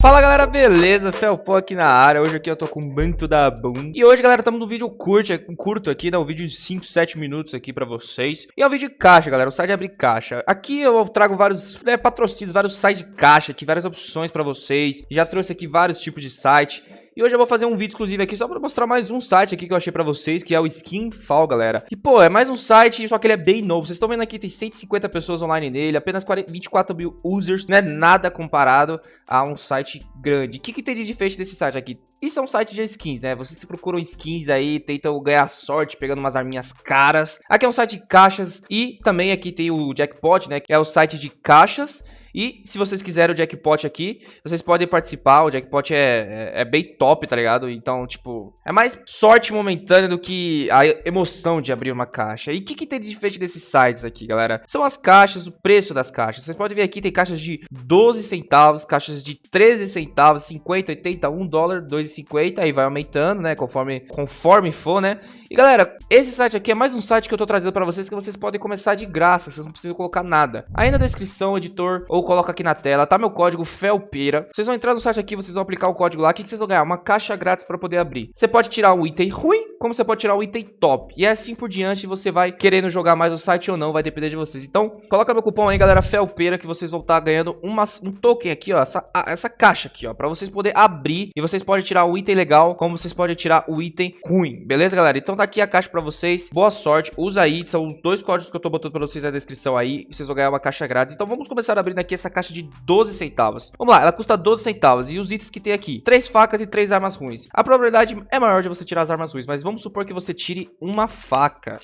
Fala galera, beleza? Felpó aqui na área, hoje aqui eu tô com o Banto da Boom E hoje galera, estamos num vídeo curto, curto aqui, né? Um vídeo de 5, 7 minutos aqui pra vocês. E é um vídeo de caixa galera, o site de abrir caixa. Aqui eu trago vários né, patrocínios, vários sites de caixa aqui, várias opções pra vocês. Já trouxe aqui vários tipos de site e hoje eu vou fazer um vídeo exclusivo aqui só pra mostrar mais um site aqui que eu achei pra vocês, que é o Skinfall, galera. E, pô, é mais um site, só que ele é bem novo. Vocês estão vendo aqui, tem 150 pessoas online nele, apenas 40, 24 mil users, não é nada comparado a um site grande. O que, que tem de diferente desse site aqui? Isso é um site de skins, né? Vocês procuram skins aí, tentam ganhar sorte pegando umas arminhas caras. Aqui é um site de caixas e também aqui tem o Jackpot, né? Que é o site de caixas e se vocês quiserem o jackpot aqui, vocês podem participar. O jackpot é, é, é, bem top, tá ligado? Então, tipo, é mais sorte momentânea do que a emoção de abrir uma caixa. E o que, que tem de diferente desses sites aqui, galera? São as caixas, o preço das caixas. Vocês podem ver aqui, tem caixas de 12 centavos, caixas de 13 centavos, 50, 80, 1 dólar, 2,50. Aí vai aumentando, né? Conforme, conforme for, né? E galera, esse site aqui é mais um site que eu tô trazendo pra vocês que vocês podem começar de graça. Vocês não precisam colocar nada. Aí na descrição, editor ou coloca aqui na tela, tá meu código FELPEIRA. Vocês vão entrar no site aqui, vocês vão aplicar o código lá. O que, vocês vão ganhar? Uma caixa grátis para poder abrir. Você pode tirar o item ruim, como você pode tirar o item top. E assim por diante, você vai querendo jogar mais o site ou não, vai depender de vocês. Então, coloca meu cupom aí, galera, FELPEIRA, que vocês vão estar tá ganhando uma, um token aqui, ó. Essa, essa caixa aqui, ó, pra vocês poderem abrir. E vocês podem tirar o item legal, como vocês podem tirar o item ruim. Beleza, galera? Então tá aqui a caixa pra vocês. Boa sorte. Usa aí, são os dois códigos que eu tô botando pra vocês na descrição aí. Vocês vão ganhar uma caixa grátis. Então vamos começar abrindo aqui essa caixa de 12 centavos. Vamos lá, ela custa 12 centavos. E os itens que tem aqui? Três facas e três armas ruins. A probabilidade é maior de você tirar as armas ruins, mas vamos supor que você tire uma faca.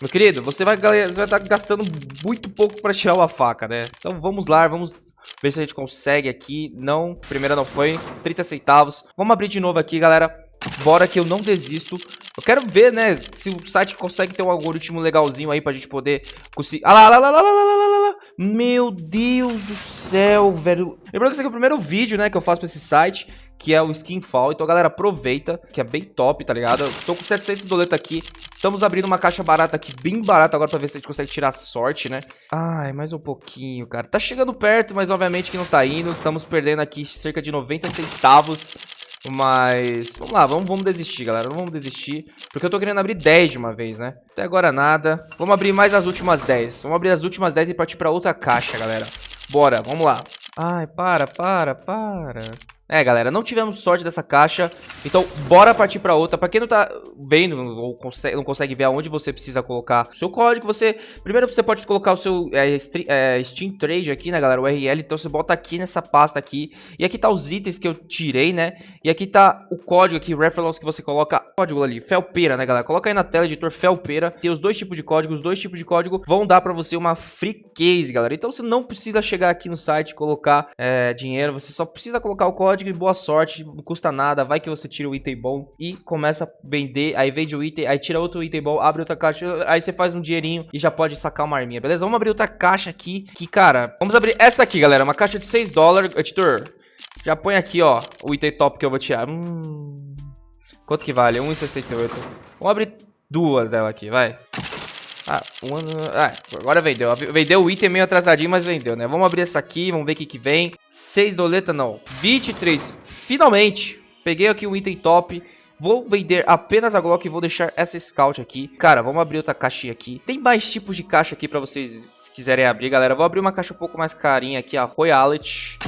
Meu querido, você vai, vai estar tá gastando muito pouco para tirar uma faca, né? Então vamos lá, vamos ver se a gente consegue aqui. Não, primeira não foi, 30 centavos. Vamos abrir de novo aqui, galera. Bora que eu não desisto. Eu quero ver, né, se o site consegue ter um algoritmo legalzinho aí pra gente poder conseguir... Ah lá, lá, lá, lá, lá, lá, lá, lá. Meu Deus do céu, velho. Lembrando que esse aqui é o primeiro vídeo, né, que eu faço pra esse site, que é o Skinfall. Então, galera, aproveita, que é bem top, tá ligado? Eu tô com 700 doletas aqui. Estamos abrindo uma caixa barata aqui, bem barata agora pra ver se a gente consegue tirar sorte, né? Ai, mais um pouquinho, cara. Tá chegando perto, mas obviamente que não tá indo. Estamos perdendo aqui cerca de 90 centavos mas, vamos lá, vamos, vamos desistir, galera. Não vamos desistir, porque eu tô querendo abrir 10 de uma vez, né? Até agora nada. Vamos abrir mais as últimas 10. Vamos abrir as últimas 10 e partir pra outra caixa, galera. Bora, vamos lá. Ai, para, para, para. É, galera, não tivemos sorte dessa caixa, então bora partir para outra. Para quem não tá vendo ou consegue, não consegue ver aonde você precisa colocar o seu código, você primeiro você pode colocar o seu é, é, Steam Trade aqui, né, galera, o URL. Então você bota aqui nessa pasta aqui e aqui tá os itens que eu tirei, né? E aqui tá o código aqui, reference que você coloca, código ali, Felpeira, né, galera? Coloca aí na tela, editor Felpeira. Tem os dois tipos de código, os dois tipos de código vão dar para você uma free case, galera. Então você não precisa chegar aqui no site e colocar é, dinheiro, você só precisa colocar o código código e boa sorte, não custa nada, vai que você tira o item bom e começa a vender, aí vende o item, aí tira outro item bom, abre outra caixa, aí você faz um dinheirinho e já pode sacar uma arminha, beleza? Vamos abrir outra caixa aqui, que cara, vamos abrir essa aqui, galera, uma caixa de 6 dólares, editor, já põe aqui, ó, o item top que eu vou tirar, hum... Quanto que vale? 1,68. Vamos abrir duas dela aqui, vai. Ah, um ano... ah, agora vendeu. Vendeu o item meio atrasadinho, mas vendeu, né? Vamos abrir essa aqui, vamos ver o que que vem. 6 doleta, não. 23. Finalmente. Peguei aqui um item top. Vou vender apenas a Glock e vou deixar essa Scout aqui. Cara, vamos abrir outra caixinha aqui. Tem mais tipos de caixa aqui pra vocês se quiserem abrir, galera. Vou abrir uma caixa um pouco mais carinha aqui, a Royality.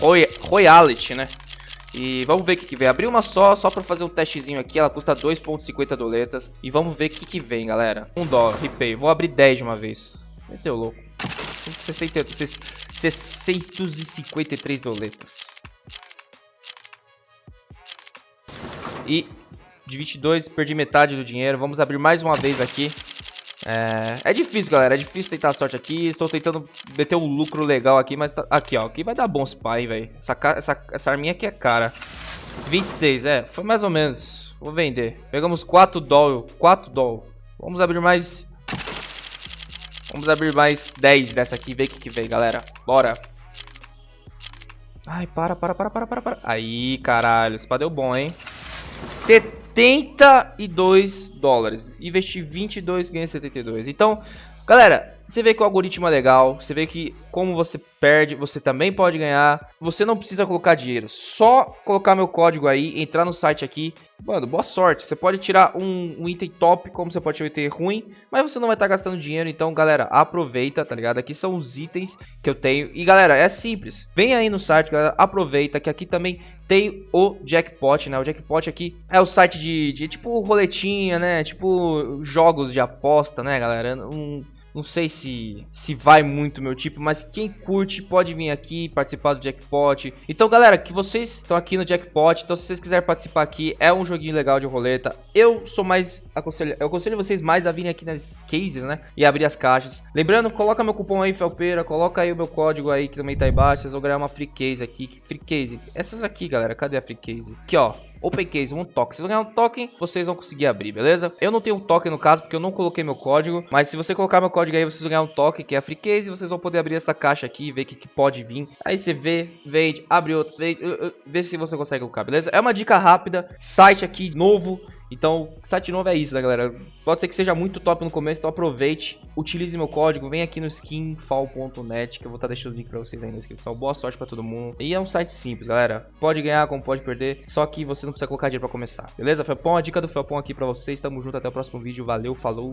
Roy Royality, né? E vamos ver o que, que vem. Abri uma só, só pra fazer um testezinho aqui. Ela custa 2.50 doletas. E vamos ver o que, que vem, galera. Um dólar, repay. Vou abrir 10 de uma vez. Meteu louco. 60, 653 doletas. E de 22, perdi metade do dinheiro. Vamos abrir mais uma vez aqui. É, é difícil, galera. É difícil tentar a sorte aqui. Estou tentando meter um lucro legal aqui, mas tá... aqui, ó. Aqui vai dar esse pai, velho. Essa, essa, essa arminha aqui é cara. 26, é. Foi mais ou menos. Vou vender. Pegamos 4 doll. 4 doll. Vamos abrir mais... Vamos abrir mais 10 dessa aqui. Ver o que, que vem, galera. Bora. Ai, para, para, para, para, para, para. Aí, caralho. Esse pá deu bom, hein. 70. 72 dólares. Investi 22, ganhei 72. Então, galera, Você vê que o algoritmo é legal, você vê que como você perde, você também pode ganhar. Você não precisa colocar dinheiro, só colocar meu código aí, entrar no site aqui. Mano, boa sorte. Você pode tirar um, um item top, como você pode tirar um item ruim, mas você não vai estar tá gastando dinheiro. Então, galera, aproveita, tá ligado? Aqui são os itens que eu tenho. E, galera, é simples. Vem aí no site, galera, aproveita que aqui também tem o Jackpot, né? O Jackpot aqui é o site de, de tipo roletinha, né? Tipo jogos de aposta, né, galera? Um, não sei se, se vai muito meu tipo, mas quem curte pode vir aqui participar do Jackpot. Então, galera, que vocês estão aqui no Jackpot, então se vocês quiserem participar aqui, é um joguinho legal de roleta. Eu sou mais aconselho, eu aconselho vocês mais a virem aqui nas cases, né? E abrir as caixas. Lembrando, coloca meu cupom aí, Felpeira, coloca aí o meu código aí que também tá aí embaixo, vocês vão ganhar uma free case aqui. Free case. Essas aqui, galera, cadê a free case? Aqui, ó. Open Case, um token. Se vocês ganhar um token, vocês vão conseguir abrir, beleza? Eu não tenho um token no caso, porque eu não coloquei meu código. Mas se você colocar meu código aí, vocês vão ganhar um token, que é a Free Case. E vocês vão poder abrir essa caixa aqui e ver o que, que, pode vir. Aí você vê, vende, abre outro, vende, vê se você consegue colocar, beleza? É uma dica rápida, site aqui novo. Então, site novo é isso, né, galera? Pode ser que seja muito top no começo, então aproveite, utilize meu código, vem aqui no skinfall.net, que eu vou estar deixando o link pra vocês aí na descrição. Boa sorte pra todo mundo. E é um site simples, galera. Pode ganhar, como pode perder, só que você não precisa colocar dinheiro pra começar, beleza? Felpão, a dica do Felpão aqui pra vocês. Tamo junto, até o próximo vídeo. Valeu, falou!